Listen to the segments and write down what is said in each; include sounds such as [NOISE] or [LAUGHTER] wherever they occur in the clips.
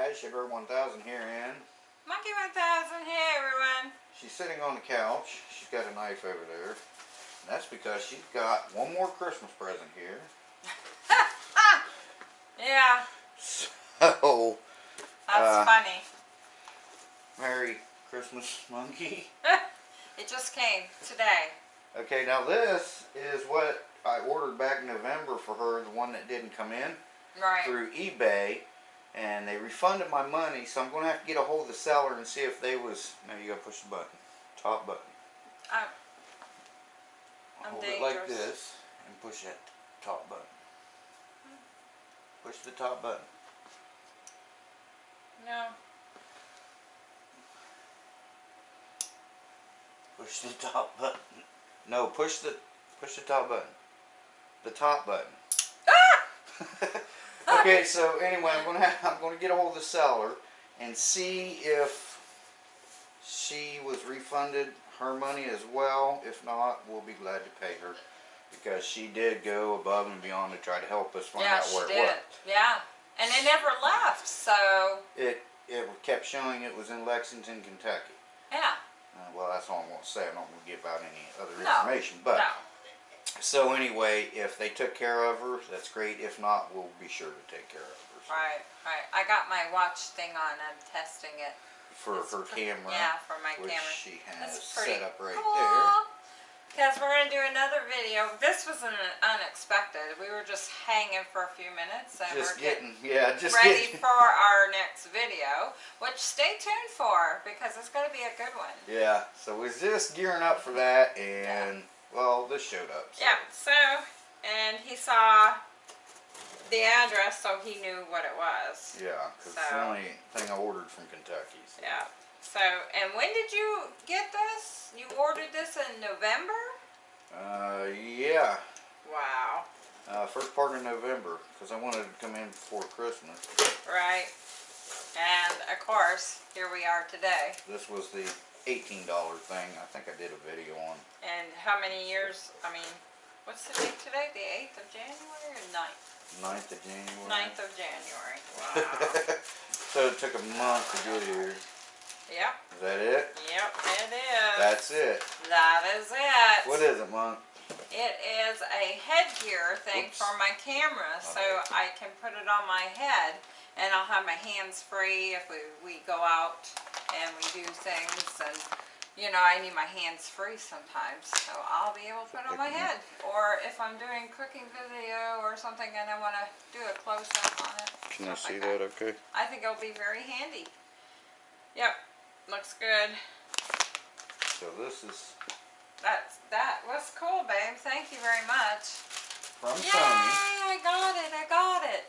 guys, Sugar 1000 here and Monkey 1000, here, everyone. she's sitting on the couch. She's got a knife over there. And that's because she's got one more Christmas present here. [LAUGHS] Yeah, [LAUGHS] So, that's Uh, funny. Merry Christmas, Monkey. [LAUGHS] it just came today. Okay, now this is what I ordered back in November for her, the one that didn't come in Right. through eBay. And they refunded my money, so I'm going to have to get a hold of the seller and see if they was... Now you got to push the button. Top button. I'm, I'm Hold it like this and push that top button. Push the top button. no. Push the [LAUGHS] top button. No, push the push the top button. The top button. Ah! [LAUGHS] okay, so anyway, I'm gonna have, [LAUGHS] I'm gonna get a hold of the seller and see if she was refunded her money as well. If not, we'll be glad to pay her because she did go above and beyond to try to help us find Yeah, out she where it did. was. Yeah. And it never left, so It it kept showing it was in Lexington, Kentucky. yeah. Uh, well, that's all I'm gonna say. I'm not gonna give out any other No, information, but. no. So anyway, if they took care of her, that's great. If not, we'll be sure to take care of her. So Right, right. I got my watch thing on. I'm testing it. For It's her camera, Yeah, for my which camera. she has set up right cool. Because we're going to do another video. This was an unexpected. We were just hanging for a few minutes and. Just we're getting getting, yeah, just ready getting. for our next video, which stay tuned for because it's going to be a good one. Yeah, so we're just gearing up for that, and well, this showed up. So. Yeah, so, and he saw the address so he knew what it was. Yeah, because it's the only thing I ordered from Kentucky. So. Yeah. So, and when did you get this? You ordered this in November? Uh, yeah. Wow. Uh, first part of November, because I wanted to come in before Christmas. Right. And of course, here we are today. This was the $18 thing. I think I did a video on. And how many years, I mean, what's the date today? The 8th of January or 9th? 9th of January. 9th of January. [LAUGHS] Wow. so it took a month to get here. yep, Is that it? yep, it is. That's it. that is it. What is it, Monk? It is a headgear thing Oops. for my camera, so I can put it on my head, and I'll have my hands free if we, we go out and we do things, and, you know, I need my hands free sometimes, so I'll be able to put it on my head. Or if I'm doing cooking video or something and I wanna do a close-up on it. stuff like that. that okay? I think it'll be very handy. Yep, looks good. So this is That's, that was cool, babe, thank you very much. from Yay! Sony. I got it. I got it.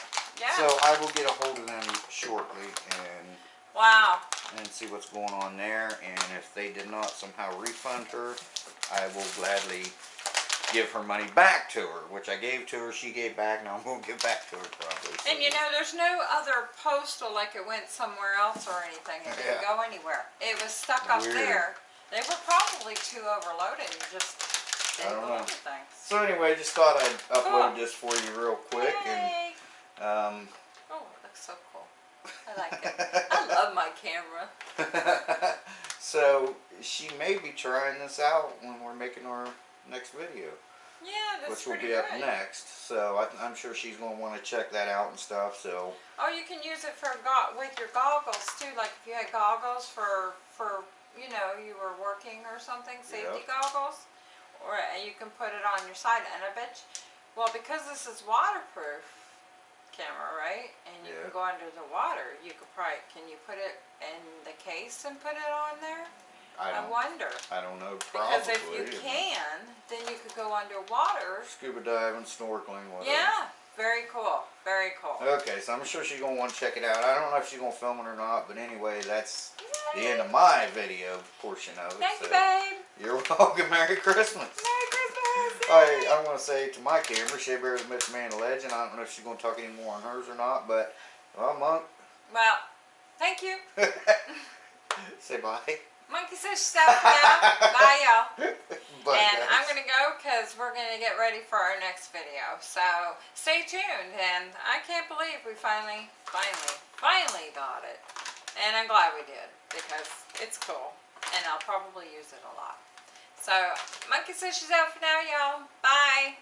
[LAUGHS] Yeah. So I will get a hold of them shortly and wow. and see what's going on there. And if they did not somehow refund her, I will gladly give her money back to her, which I gave to her, she gave back, now I'm gonna give back to her probably. And you know, there's no other postal like it went somewhere else or anything. It didn't Yeah. go anywhere. It was stuck up there. They were probably too overloaded and just I don't know. things. So anyway, just thought I'd upload Cool. this for you real quick and um Oh, it looks so cool. I like it. I love my camera. [LAUGHS] so she may be trying this out when we're making our next video, Yeah, that's which will be up good. next. So I, I'm sure she's going to want to check that out and stuff. So Oh, you can use it for go- with your goggles too. Like if you had goggles for for you know you were working or something, safety Yep. goggles, or you can put it on your side. And I bet, you, well, because this is waterproof camera, right? And you Yeah. can go under the water. You could probably can you put it in the case and put it on there? I I wonder I don't know. Probably. because if you can, then you could go underwater. Scuba diving, snorkeling, whatever. Yeah, very cool. Very cool. Okay, so I'm sure she's gonna want to check it out. I don't know if she's gonna film it or not, but anyway, that's the end of my video portion of it. Thank so you, babe. You're [LAUGHS] welcome. Merry Christmas. Merry Christmas. I, I want to say to my camera, Shea Bear is Mr. Man of Legend. I don't know if she's going to talk any more on hers or not, but, well, Monk, Well, thank you. [LAUGHS] say bye. Monkey says she's out now. Bye, y'all. [LAUGHS] And guys, I'm gonna go because we're gonna get ready for our next video. So stay tuned. And I can't believe we finally, finally, finally got it. And I'm glad we did because it's cool and I'll probably use it a lot. So Monkey says she's out for now, y'all. Bye.